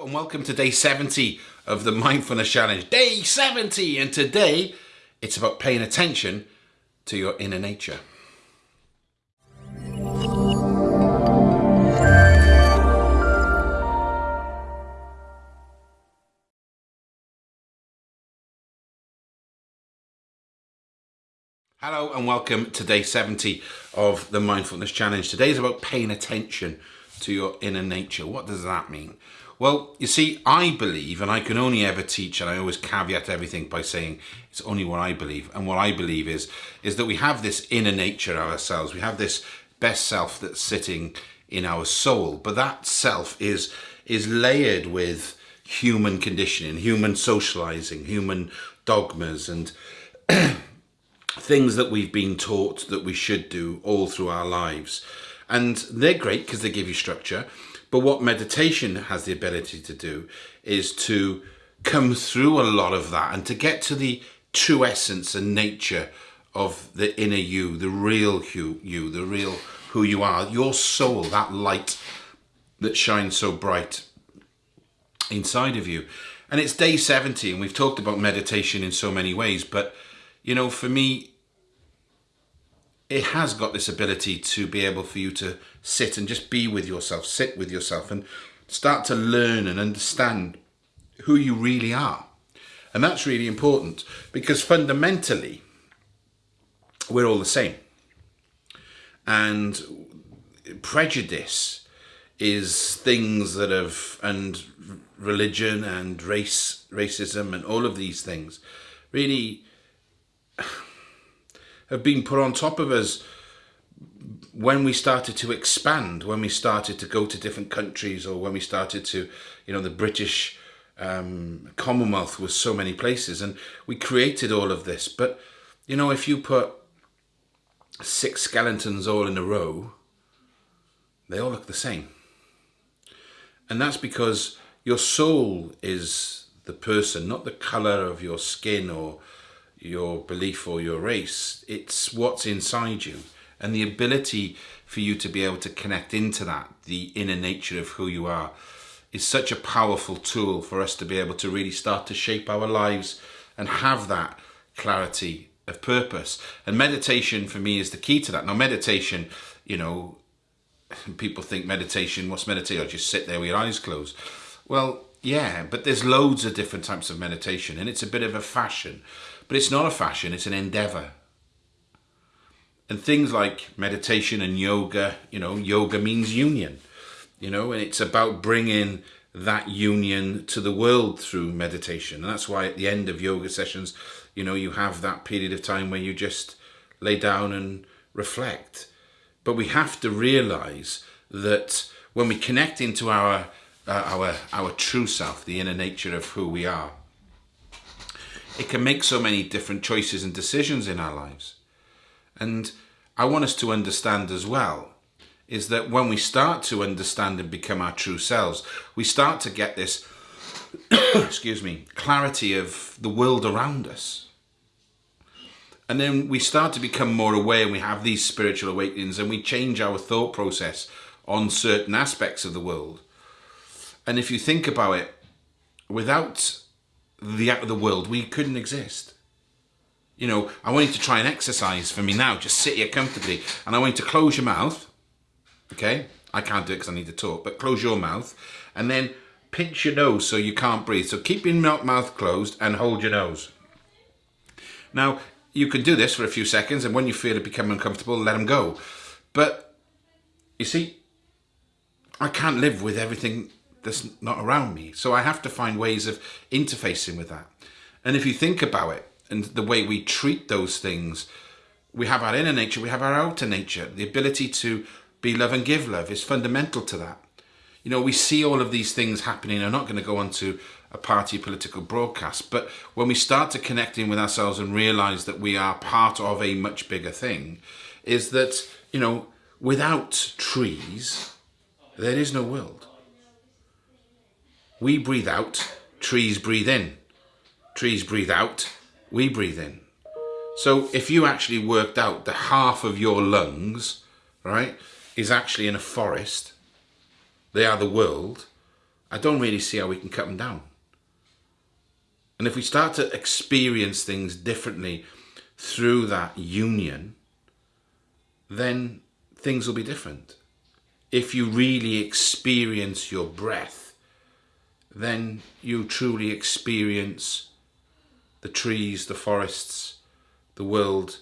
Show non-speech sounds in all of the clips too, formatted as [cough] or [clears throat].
And welcome to day 70 of the Mindfulness Challenge. Day 70! And today it's about paying attention to your inner nature. Hello and welcome to day 70 of the Mindfulness Challenge. Today is about paying attention to your inner nature. What does that mean? Well, you see, I believe, and I can only ever teach, and I always caveat everything by saying it's only what I believe. And what I believe is, is that we have this inner nature ourselves. We have this best self that's sitting in our soul. But that self is, is layered with human conditioning, human socializing, human dogmas, and [clears throat] things that we've been taught that we should do all through our lives. And they're great because they give you structure. But what meditation has the ability to do is to come through a lot of that and to get to the true essence and nature of the inner you, the real you, you the real who you are, your soul, that light that shines so bright inside of you. And it's day 70 and we've talked about meditation in so many ways, but you know, for me, it has got this ability to be able for you to sit and just be with yourself, sit with yourself and start to learn and understand who you really are. And that's really important because fundamentally, we're all the same. And prejudice is things that have, and religion and race, racism and all of these things really have been put on top of us when we started to expand, when we started to go to different countries or when we started to, you know, the British um, Commonwealth was so many places and we created all of this. But, you know, if you put six skeletons all in a row, they all look the same. And that's because your soul is the person, not the color of your skin or your belief or your race. It's what's inside you and the ability for you to be able to connect into that, the inner nature of who you are, is such a powerful tool for us to be able to really start to shape our lives and have that clarity of purpose. And meditation for me is the key to that. Now, meditation, you know, [laughs] people think meditation, what's meditation? Just sit there with your eyes closed. Well, yeah, but there's loads of different types of meditation and it's a bit of a fashion. But it's not a fashion, it's an endeavor. And things like meditation and yoga, you know, yoga means union, you know, and it's about bringing that union to the world through meditation. And that's why at the end of yoga sessions, you know, you have that period of time where you just lay down and reflect. But we have to realize that when we connect into our uh, our our true self, the inner nature of who we are, it can make so many different choices and decisions in our lives. And I want us to understand as well is that when we start to understand and become our true selves, we start to get this, [coughs] excuse me, clarity of the world around us. And then we start to become more aware and we have these spiritual awakenings and we change our thought process on certain aspects of the world. And if you think about it, without the out of the world, we couldn't exist. You know, I want you to try and exercise for me now. Just sit here comfortably. And I want you to close your mouth. Okay? I can't do it because I need to talk. But close your mouth. And then pinch your nose so you can't breathe. So keep your mouth closed and hold your nose. Now, you can do this for a few seconds. And when you feel it become uncomfortable, let them go. But, you see, I can't live with everything that's not around me. So I have to find ways of interfacing with that. And if you think about it and the way we treat those things, we have our inner nature, we have our outer nature. The ability to be love and give love is fundamental to that. You know, we see all of these things happening. I'm not going to go on to a party political broadcast, but when we start to connecting with ourselves and realize that we are part of a much bigger thing, is that, you know, without trees, there is no world. We breathe out, trees breathe in. Trees breathe out, we breathe in. So if you actually worked out the half of your lungs, right, is actually in a forest, they are the world, I don't really see how we can cut them down. And if we start to experience things differently through that union, then things will be different. If you really experience your breath, then you truly experience the trees, the forests, the world,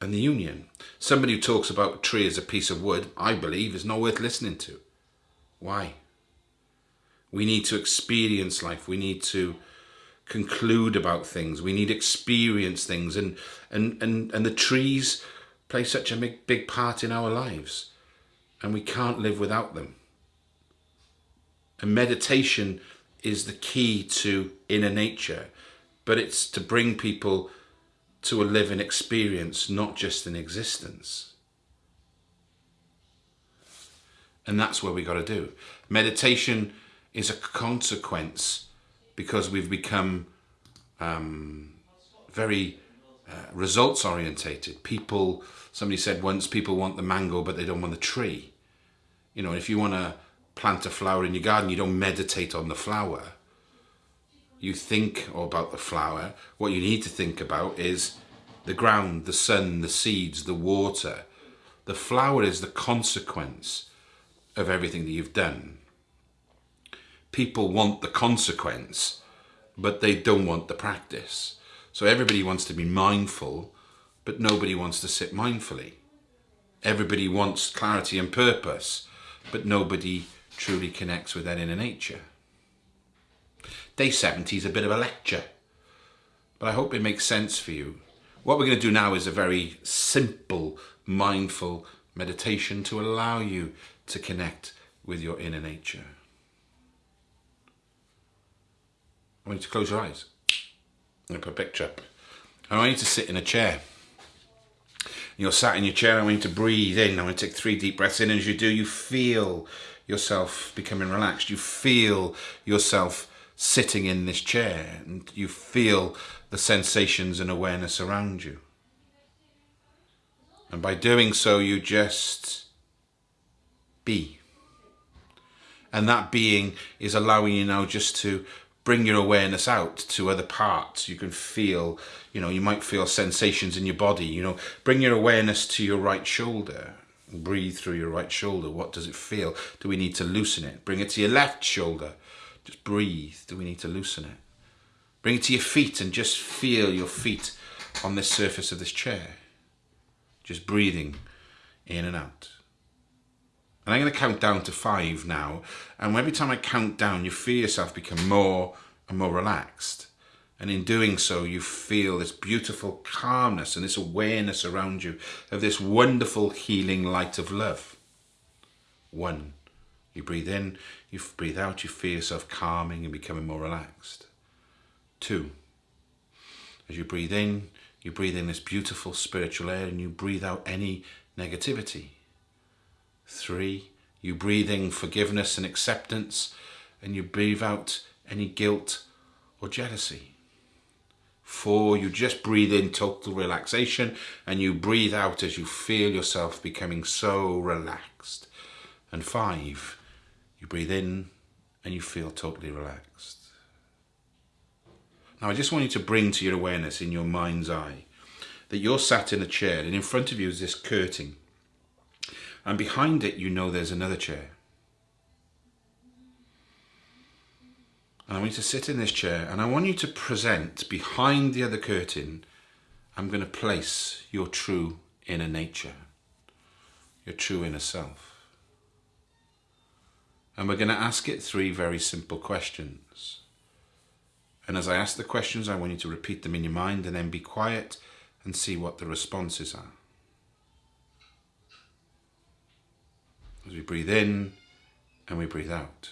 and the union. Somebody who talks about a tree as a piece of wood, I believe, is not worth listening to. Why? We need to experience life. We need to conclude about things. We need experience things. And, and, and, and the trees play such a big, big part in our lives. And we can't live without them. And meditation is the key to inner nature. But it's to bring people to a living experience, not just an existence. And that's what we got to do. Meditation is a consequence because we've become um, very uh, results orientated. People, somebody said once, people want the mango, but they don't want the tree. You know, if you want to plant a flower in your garden, you don't meditate on the flower. You think about the flower. What you need to think about is the ground, the sun, the seeds, the water. The flower is the consequence of everything that you've done people want the consequence, but they don't want the practice. So everybody wants to be mindful, but nobody wants to sit mindfully. Everybody wants clarity and purpose, but nobody truly connects with that inner nature. Day 70 is a bit of a lecture, but I hope it makes sense for you. What we're going to do now is a very simple, mindful meditation to allow you to connect with your inner nature. I want you to close your eyes. To put a picture up. I want you to sit in a chair. You're sat in your chair. I want you to breathe in. I want to take three deep breaths in. As you do, you feel yourself becoming relaxed. You feel yourself sitting in this chair. And you feel the sensations and awareness around you. And by doing so, you just be. And that being is allowing you now just to bring your awareness out to other parts. You can feel, you know, you might feel sensations in your body, you know, bring your awareness to your right shoulder. Breathe through your right shoulder. What does it feel? Do we need to loosen it? Bring it to your left shoulder. Just breathe. Do we need to loosen it? Bring it to your feet and just feel your feet on the surface of this chair. Just breathing in and out. And I'm going to count down to five now. And every time I count down, you feel yourself become more and more relaxed. And in doing so, you feel this beautiful calmness and this awareness around you of this wonderful healing light of love. One, you breathe in, you breathe out, you feel yourself calming and becoming more relaxed. Two, as you breathe in, you breathe in this beautiful spiritual air and you breathe out any negativity. Three, you breathe in forgiveness and acceptance, and you breathe out any guilt or jealousy. Four, you just breathe in total relaxation, and you breathe out as you feel yourself becoming so relaxed. And five, you breathe in and you feel totally relaxed. Now, I just want you to bring to your awareness in your mind's eye that you're sat in a chair and in front of you is this curtain and behind it you know there's another chair. And I want you to sit in this chair and I want you to present behind the other curtain, I'm going to place your true inner nature, your true inner self. And we're going to ask it three very simple questions. And as I ask the questions, I want you to repeat them in your mind and then be quiet and see what the responses are. as we breathe in and we breathe out.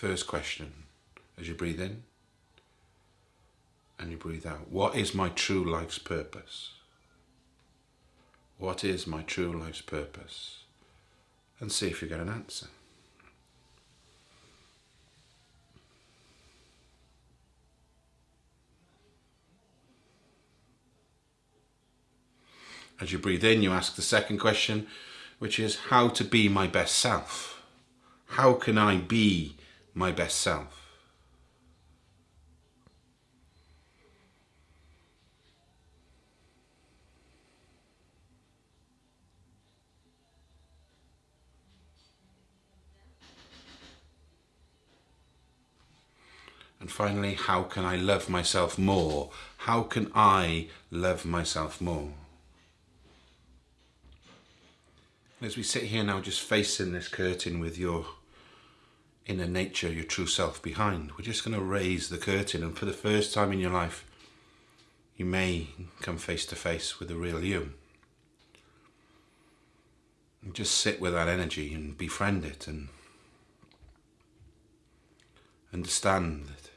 First question, as you breathe in and you breathe out, what is my true life's purpose? What is my true life's purpose? And see if you get an answer. As you breathe in, you ask the second question, which is how to be my best self. How can I be my best self? And finally, how can I love myself more? How can I love myself more? As we sit here now, just facing this curtain with your inner nature, your true self behind, we're just going to raise the curtain. And for the first time in your life, you may come face to face with the real you. And just sit with that energy and befriend it and understand it.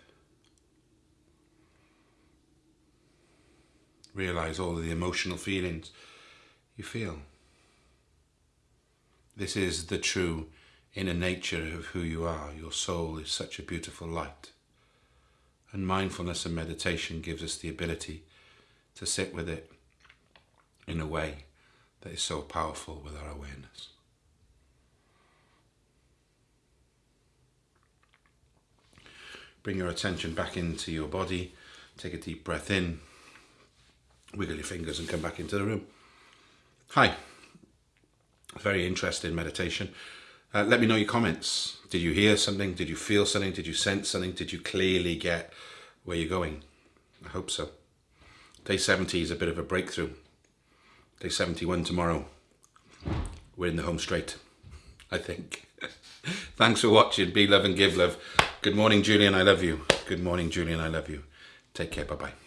Realize all the emotional feelings you feel. This is the true inner nature of who you are. Your soul is such a beautiful light. And mindfulness and meditation gives us the ability to sit with it in a way that is so powerful with our awareness. Bring your attention back into your body. Take a deep breath in. Wiggle your fingers and come back into the room. Hi. Very interesting meditation. Uh, let me know your comments. Did you hear something? Did you feel something? Did you sense something? Did you clearly get where you're going? I hope so. Day 70 is a bit of a breakthrough. Day 71 tomorrow. We're in the home straight, I think. [laughs] Thanks for watching. Be love and give love. Good morning, Julian. I love you. Good morning, Julian. I love you. Take care. Bye bye.